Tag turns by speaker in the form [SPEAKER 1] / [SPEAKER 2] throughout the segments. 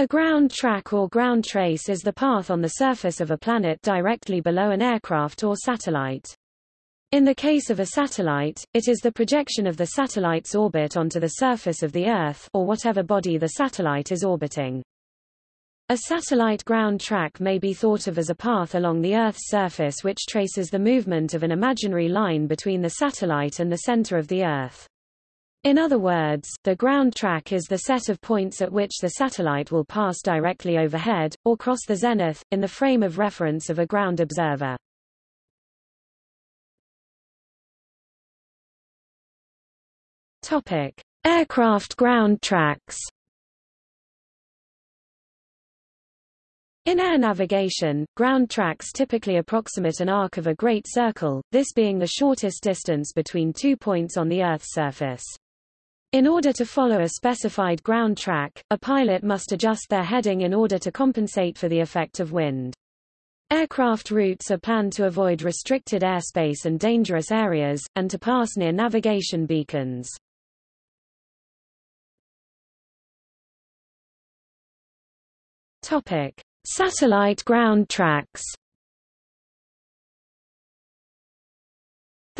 [SPEAKER 1] A ground track or ground trace is the path on the surface of a planet directly below an aircraft or satellite. In the case of a satellite, it is the projection of the satellite's orbit onto the surface of the Earth or whatever body the satellite is orbiting. A satellite ground track may be thought of as a path along the Earth's surface which traces the movement of an imaginary line between the satellite and the center of the Earth. In other words, the ground track is the set of points at which the satellite will pass directly overhead, or cross the zenith, in the frame of reference of a ground observer. Topic. Aircraft ground tracks In air navigation, ground tracks typically approximate an arc of a great circle, this being the shortest distance between two points on the Earth's surface. In order to follow a specified ground track, a pilot must adjust their heading in order to compensate for the effect of wind. Aircraft routes are planned to avoid restricted airspace and dangerous areas, and to pass near navigation beacons. Topic. Satellite ground tracks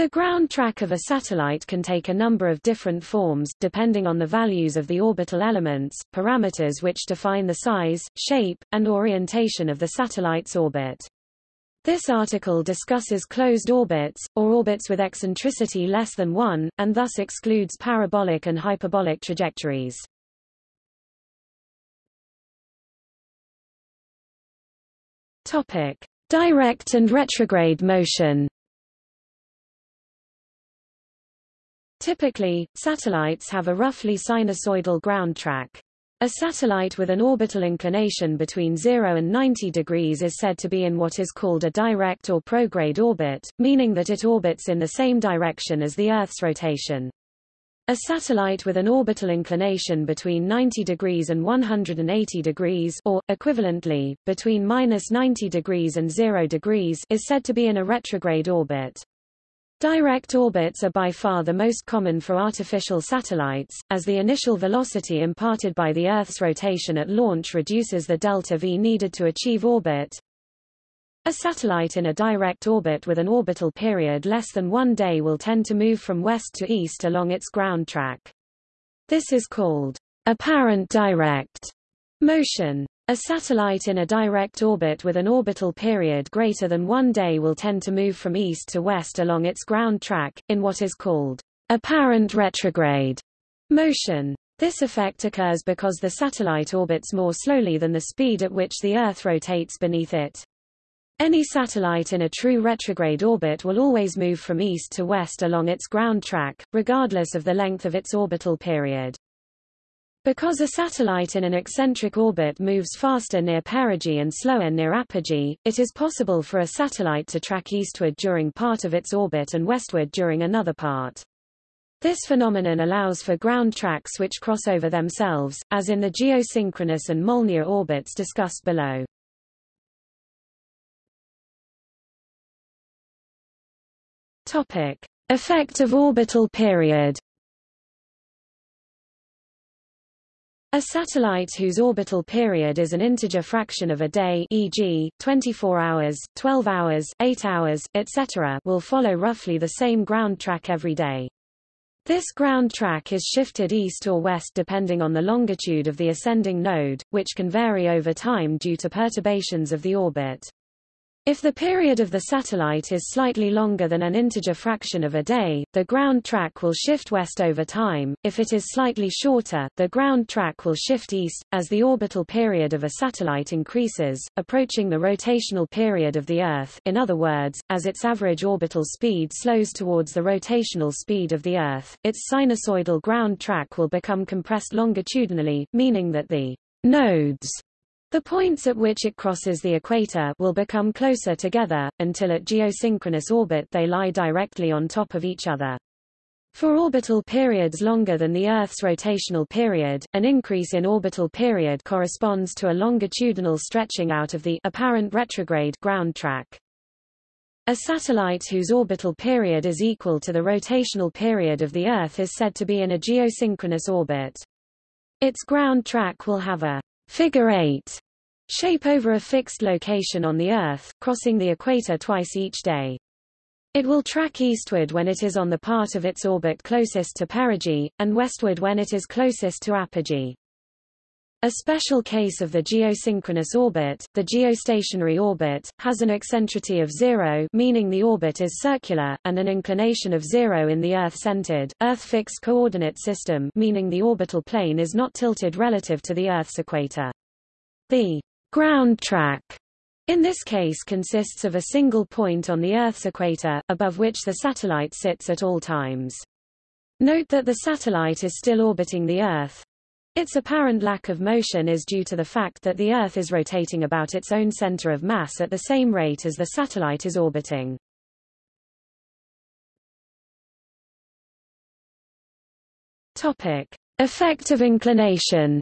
[SPEAKER 1] The ground track of a satellite can take a number of different forms, depending on the values of the orbital elements, parameters which define the size, shape, and orientation of the satellite's orbit. This article discusses closed orbits, or orbits with eccentricity less than 1, and thus excludes parabolic and hyperbolic trajectories. Topic. Direct and retrograde motion Typically, satellites have a roughly sinusoidal ground track. A satellite with an orbital inclination between 0 and 90 degrees is said to be in what is called a direct or prograde orbit, meaning that it orbits in the same direction as the Earth's rotation. A satellite with an orbital inclination between 90 degrees and 180 degrees or, equivalently, between minus 90 degrees and 0 degrees is said to be in a retrograde orbit. Direct orbits are by far the most common for artificial satellites, as the initial velocity imparted by the Earth's rotation at launch reduces the delta V needed to achieve orbit, a satellite in a direct orbit with an orbital period less than one day will tend to move from west to east along its ground track. This is called apparent direct motion. A satellite in a direct orbit with an orbital period greater than one day will tend to move from east to west along its ground track, in what is called apparent retrograde motion. This effect occurs because the satellite orbits more slowly than the speed at which the Earth rotates beneath it. Any satellite in a true retrograde orbit will always move from east to west along its ground track, regardless of the length of its orbital period. Because a satellite in an eccentric orbit moves faster near perigee and slower near apogee, it is possible for a satellite to track eastward during part of its orbit and westward during another part. This phenomenon allows for ground tracks which cross over themselves, as in the geosynchronous and Molniya orbits discussed below. Topic: Effect of orbital period. A satellite whose orbital period is an integer fraction of a day e.g., 24 hours, 12 hours, 8 hours, etc. will follow roughly the same ground track every day. This ground track is shifted east or west depending on the longitude of the ascending node, which can vary over time due to perturbations of the orbit. If the period of the satellite is slightly longer than an integer fraction of a day, the ground track will shift west over time. If it is slightly shorter, the ground track will shift east, as the orbital period of a satellite increases, approaching the rotational period of the Earth in other words, as its average orbital speed slows towards the rotational speed of the Earth, its sinusoidal ground track will become compressed longitudinally, meaning that the nodes the points at which it crosses the equator will become closer together, until at geosynchronous orbit they lie directly on top of each other. For orbital periods longer than the Earth's rotational period, an increase in orbital period corresponds to a longitudinal stretching out of the apparent retrograde ground track. A satellite whose orbital period is equal to the rotational period of the Earth is said to be in a geosynchronous orbit. Its ground track will have a figure 8 shape over a fixed location on the Earth, crossing the equator twice each day. It will track eastward when it is on the part of its orbit closest to perigee, and westward when it is closest to apogee. A special case of the geosynchronous orbit, the geostationary orbit, has an eccentricity of zero meaning the orbit is circular, and an inclination of zero in the Earth-centered, Earth-fixed coordinate system meaning the orbital plane is not tilted relative to the Earth's equator. The ground track in this case consists of a single point on the Earth's equator, above which the satellite sits at all times. Note that the satellite is still orbiting the Earth. Its apparent lack of motion is due to the fact that the Earth is rotating about its own center of mass at the same rate as the satellite is orbiting. Topic. Effect of inclination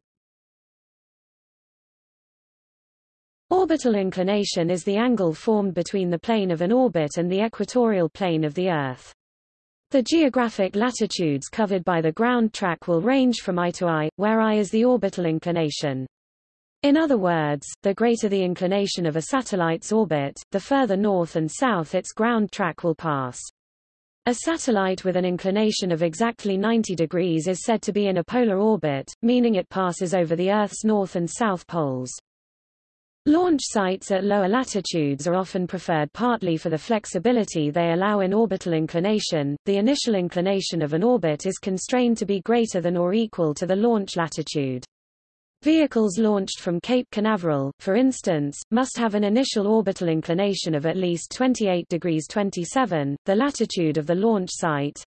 [SPEAKER 1] Orbital inclination is the angle formed between the plane of an orbit and the equatorial plane of the Earth. The geographic latitudes covered by the ground track will range from I to I, where I is the orbital inclination. In other words, the greater the inclination of a satellite's orbit, the further north and south its ground track will pass. A satellite with an inclination of exactly 90 degrees is said to be in a polar orbit, meaning it passes over the Earth's north and south poles. Launch sites at lower latitudes are often preferred partly for the flexibility they allow in orbital inclination. The initial inclination of an orbit is constrained to be greater than or equal to the launch latitude. Vehicles launched from Cape Canaveral, for instance, must have an initial orbital inclination of at least 28 degrees 27, the latitude of the launch site,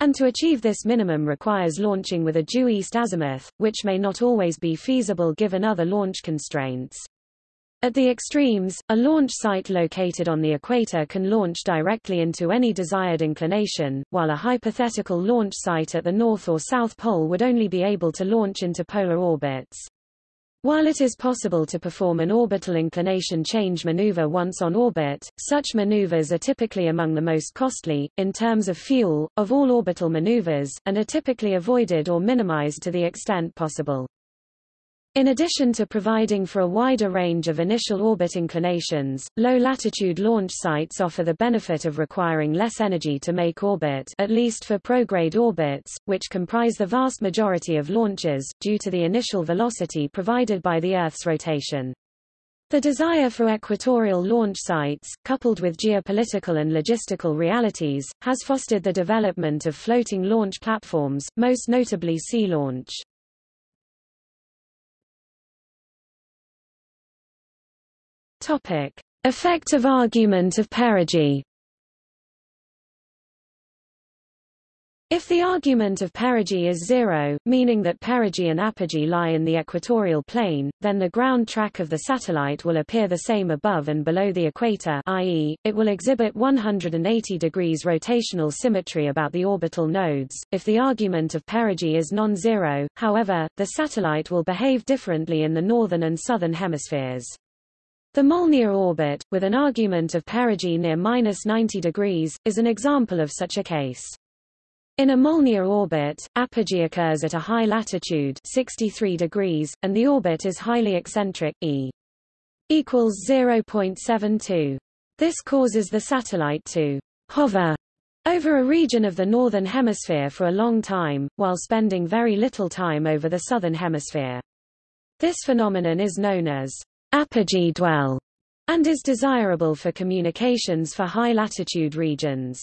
[SPEAKER 1] and to achieve this minimum requires launching with a due east azimuth, which may not always be feasible given other launch constraints. At the extremes, a launch site located on the equator can launch directly into any desired inclination, while a hypothetical launch site at the north or south pole would only be able to launch into polar orbits. While it is possible to perform an orbital inclination change maneuver once on orbit, such maneuvers are typically among the most costly, in terms of fuel, of all orbital maneuvers, and are typically avoided or minimized to the extent possible. In addition to providing for a wider range of initial orbit inclinations, low-latitude launch sites offer the benefit of requiring less energy to make orbit at least for prograde orbits, which comprise the vast majority of launches, due to the initial velocity provided by the Earth's rotation. The desire for equatorial launch sites, coupled with geopolitical and logistical realities, has fostered the development of floating launch platforms, most notably Sea Launch. Topic. Effective argument of perigee If the argument of perigee is zero, meaning that perigee and apogee lie in the equatorial plane, then the ground track of the satellite will appear the same above and below the equator i.e., it will exhibit 180 degrees rotational symmetry about the orbital nodes. If the argument of perigee is non-zero, however, the satellite will behave differently in the northern and southern hemispheres. The Molniya orbit, with an argument of perigee near minus 90 degrees, is an example of such a case. In a Molniya orbit, apogee occurs at a high latitude 63 degrees, and the orbit is highly eccentric, e equals 0.72. This causes the satellite to hover over a region of the northern hemisphere for a long time, while spending very little time over the southern hemisphere. This phenomenon is known as apogee dwell, and is desirable for communications for high-latitude regions.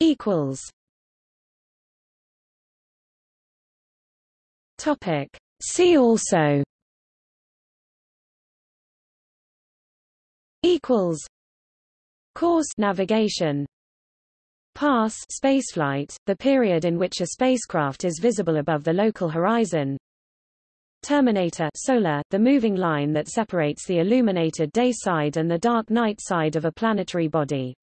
[SPEAKER 1] Equals. Topic. See also. Equals. Course navigation. Pass spaceflight, the period in which a spacecraft is visible above the local horizon. Terminator solar, the moving line that separates the illuminated day side and the dark night side of a planetary body.